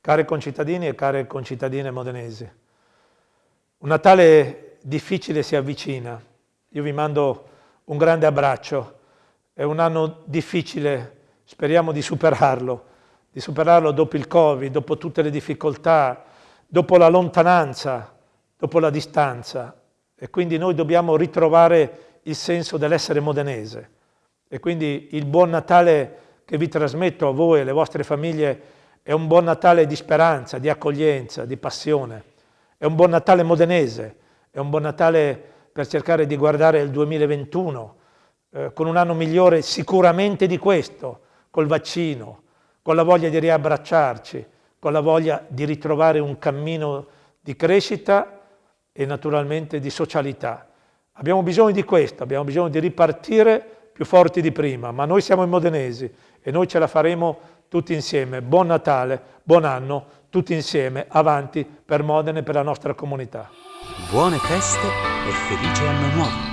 Cari concittadini e care concittadine modenesi, un Natale difficile si avvicina. Io vi mando un grande abbraccio. È un anno difficile, speriamo di superarlo, di superarlo dopo il Covid, dopo tutte le difficoltà, dopo la lontananza, dopo la distanza. E quindi noi dobbiamo ritrovare il senso dell'essere modenese. E quindi il buon Natale che vi trasmetto a voi e alle vostre famiglie è un buon Natale di speranza, di accoglienza, di passione. È un buon Natale modenese, è un buon Natale per cercare di guardare il 2021 eh, con un anno migliore sicuramente di questo, col vaccino, con la voglia di riabbracciarci, con la voglia di ritrovare un cammino di crescita e naturalmente di socialità. Abbiamo bisogno di questo, abbiamo bisogno di ripartire più forti di prima, ma noi siamo i modenesi e noi ce la faremo tutti insieme. Buon Natale, buon anno, tutti insieme, avanti per Modena e per la nostra comunità. Buone feste e felice anno nuovo!